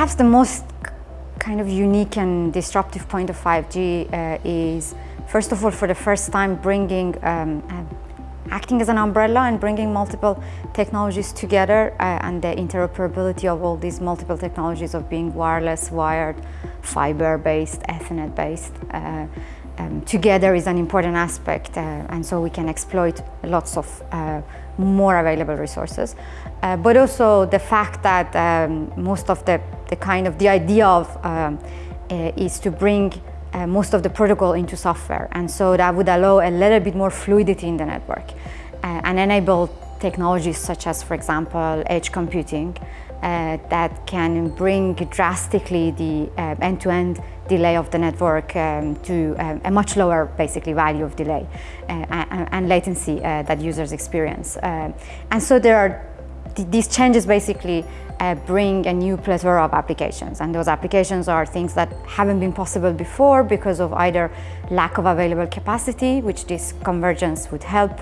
Perhaps the most kind of unique and disruptive point of 5G uh, is, first of all, for the first time bringing, um, uh, acting as an umbrella and bringing multiple technologies together uh, and the interoperability of all these multiple technologies of being wireless, wired, fiber-based, Ethernet-based. Uh, um, together is an important aspect uh, and so we can exploit lots of uh, more available resources. Uh, but also the fact that um, most of the, the kind of the idea of um, uh, is to bring uh, most of the protocol into software and so that would allow a little bit more fluidity in the network uh, and enable technologies such as for example edge computing uh, that can bring drastically the uh, end-to-end -end delay of the network um, to um, a much lower basically value of delay uh, and, and, latency uh, that users experience. Uh, and so there are th these changes basically uh, bring a new plethora of applications and those applications are things that haven't been possible before because of either lack of available capacity which this convergence would help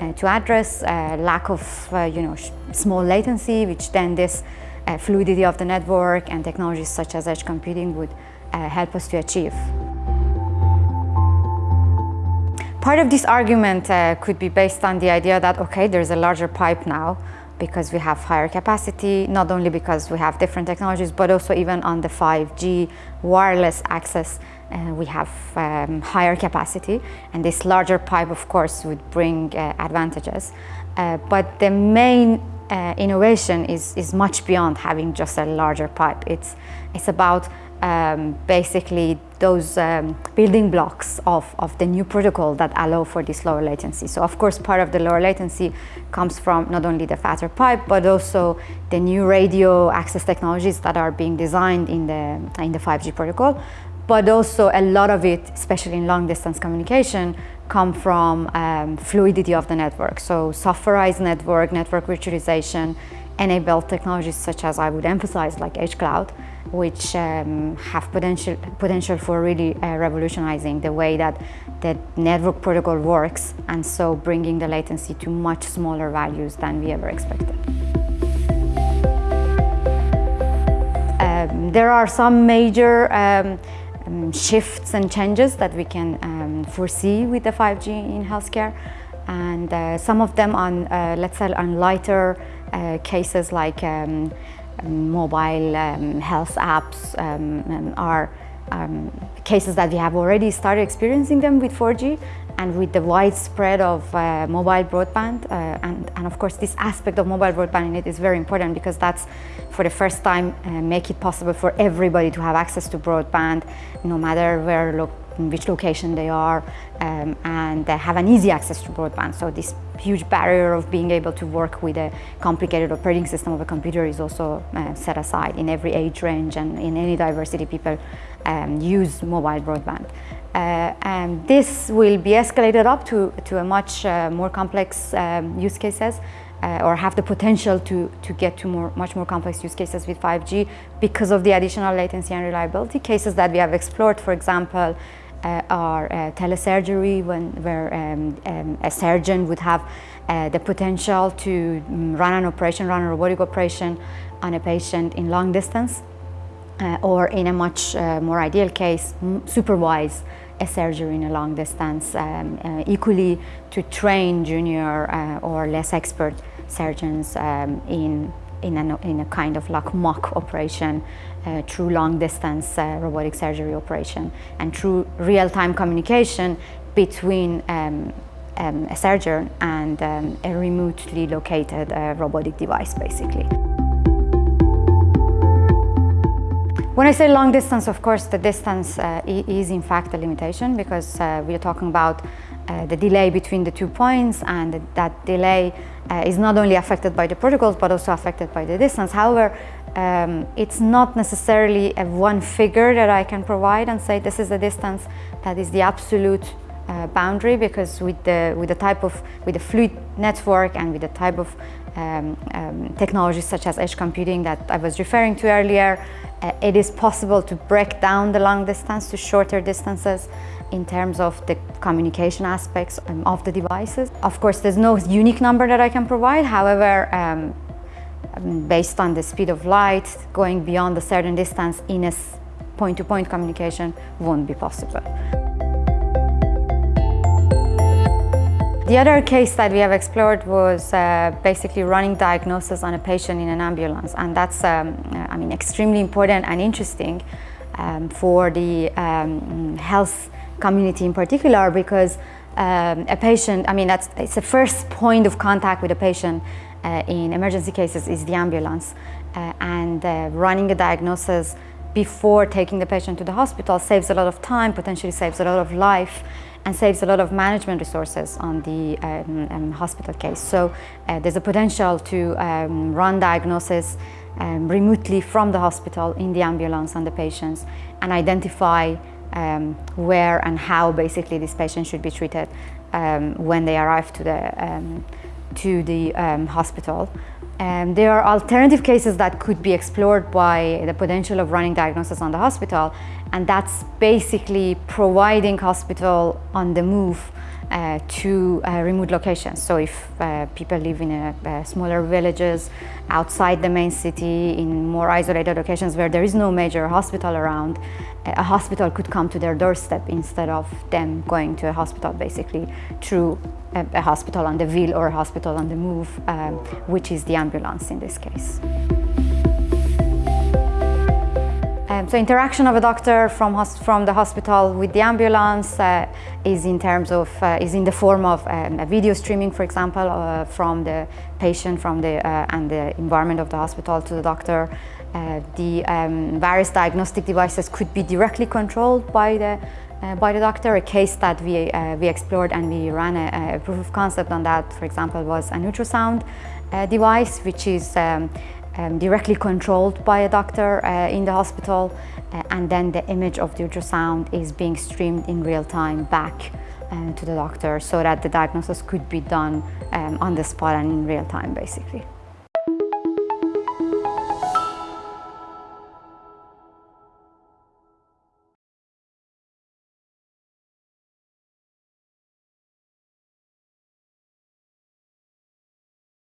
uh, to address, uh, lack of you know small latency which then this uh, fluidity of the network and technologies such as edge computing would uh, help us to achieve. Part of this argument uh, could be based on the idea that, okay, there's a larger pipe now because we have higher capacity, not only because we have different technologies, but also even on the 5G wireless access, uh, we have um, higher capacity. And this larger pipe, of course, would bring uh, advantages. Uh, but the main uh, innovation is, is much beyond having just a larger pipe. It's, it's about um, basically those um, building blocks of, of the new protocol that allow for this lower latency. So of course part of the lower latency comes from not only the fatter pipe but also the new radio access technologies that are being designed in the, in the 5G protocol but also a lot of it, especially in long distance communication, come from um, fluidity of the network. So softwarized network, network virtualization, enable technologies such as I would emphasize like Edge Cloud, which um, have potential, potential for really uh, revolutionizing the way that the network protocol works and so bringing the latency to much smaller values than we ever expected. Um, there are some major um, um, shifts and changes that we can um, foresee with the 5G in healthcare. And uh, some of them on, uh, let's say, on lighter uh, cases like um, mobile um, health apps um, are um, cases that we have already started experiencing them with 4G and with the widespread of uh, mobile broadband uh, and, and of course this aspect of mobile broadband in it is very important because that's for the first time uh, make it possible for everybody to have access to broadband no matter where lo in which location they are um, and they have an easy access to broadband so this huge barrier of being able to work with a complicated operating system of a computer is also uh, set aside in every age range and in any diversity people um, use mobile broadband. Uh, and this will be escalated up to, to a much uh, more complex um, use cases uh, or have the potential to, to get to more, much more complex use cases with 5G because of the additional latency and reliability. Cases that we have explored, for example, uh, are uh, telesurgery, when, where um, um, a surgeon would have uh, the potential to um, run an operation, run a robotic operation on a patient in long distance uh, or in a much more ideal case, supervise a surgery in a long distance, um, equally to train junior or less expert surgeons um, in, in, a, in a kind of like mock operation uh, through long distance uh, robotic surgery operation and through real-time communication between um, um, a surgeon and um, a remotely located robotic device basically. When I say long distance, of course, the distance uh, is in fact a limitation because uh, we are talking about uh, the delay between the two points and that delay uh, is not only affected by the protocols but also affected by the distance. However, um, it's not necessarily a one figure that I can provide and say this is the distance that is the absolute uh, boundary because with the with the type of with the fluid network and with the type of um, um, technologies such as edge computing that I was referring to earlier, it is possible to break down the long distance to shorter distances in terms of the communication aspects um, of the devices. Of course, there's no unique number that I can provide. However, um, um, based on the speed of light, going beyond a certain distance in a point-to-point -point communication won't be possible. The other case that we have explored was uh, basically running diagnosis on a patient in an ambulance. And that's um, I mean extremely important and interesting um, for the um, health community in particular because um, a patient, I mean that's it's the first point of contact with a patient uh, in emergency cases is the ambulance uh, and uh, running a diagnosis before taking the patient to the hospital saves a lot of time, potentially saves a lot of life and saves a lot of management resources on the um, um, hospital case. So uh, there's a potential to um, run diagnosis um, remotely from the hospital in the ambulance on the patients and identify um, where and how basically this patient should be treated um, when they arrive to the, to the hospital. Um, there are alternative cases that could be explored by the potential of running diagnosis on the hospital and that's basically providing hospital on the move uh, to uh, remote locations. So if uh, people live in a, uh, smaller villages outside the main city in more isolated locations where there is no major hospital around, a hospital could come to their doorstep instead of them going to a hospital basically through a, a hospital on the wheel or a hospital on the move, um, which is the ambulance in this case. So interaction of a doctor from, from the hospital with the ambulance uh, is in terms of, uh, is in the form of um, a video streaming, for example, uh, from the patient from the, uh, and the environment of the hospital to the doctor. Uh, the um, various diagnostic devices could be directly controlled by the uh, by the doctor. A case that we, we explored and we ran a, a, proof of concept on that, for example, was an ultrasound device, which is um, um, directly controlled by a doctor uh, in the hospital uh, and then the image of the ultrasound is being streamed in real time back uh, to the doctor so that the diagnosis could be done um, on the spot and in real time basically.